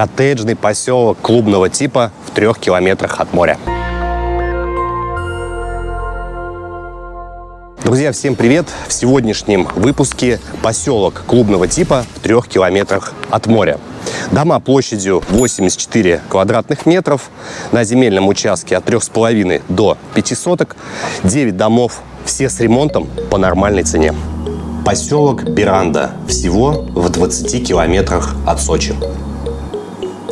Коттеджный поселок клубного типа в трех километрах от моря. Друзья, всем привет! В сегодняшнем выпуске поселок клубного типа в трех километрах от моря. Дома площадью 84 квадратных метров на земельном участке от 3,5 до 5 соток. 9 домов, все с ремонтом по нормальной цене. Поселок Пиранда, всего в 20 километрах от Сочи.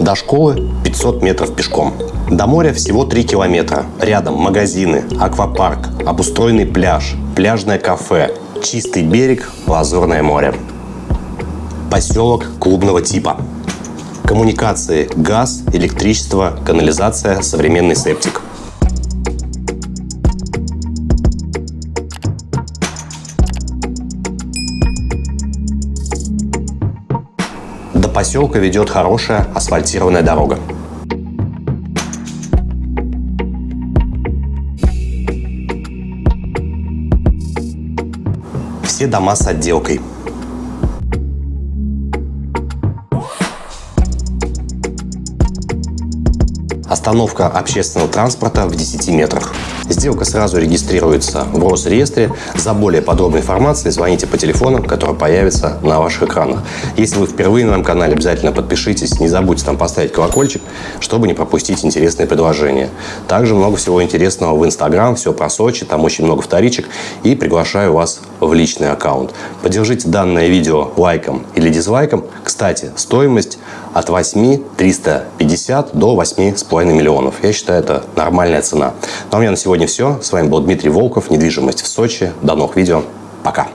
До школы 500 метров пешком. До моря всего 3 километра. Рядом магазины, аквапарк, обустроенный пляж, пляжное кафе, чистый берег, лазурное море. Поселок клубного типа. Коммуникации, газ, электричество, канализация, современный септик. Поселка ведет хорошая асфальтированная дорога. Все дома с отделкой. Остановка общественного транспорта в 10 метрах. Сделка сразу регистрируется в Росреестре. За более подробной информацией звоните по телефону, который появится на ваших экранах. Если вы впервые на моем канале, обязательно подпишитесь. Не забудьте там поставить колокольчик, чтобы не пропустить интересные предложения. Также много всего интересного в Инстаграм, все про Сочи, там очень много вторичек. И приглашаю вас в личный аккаунт. Поддержите данное видео лайком или дизлайком. Кстати, стоимость от 8 350 до 8,5 миллионов. Я считаю, это нормальная цена. Ну а у меня на сегодня все. С вами был Дмитрий Волков, недвижимость в Сочи. До новых видео. Пока.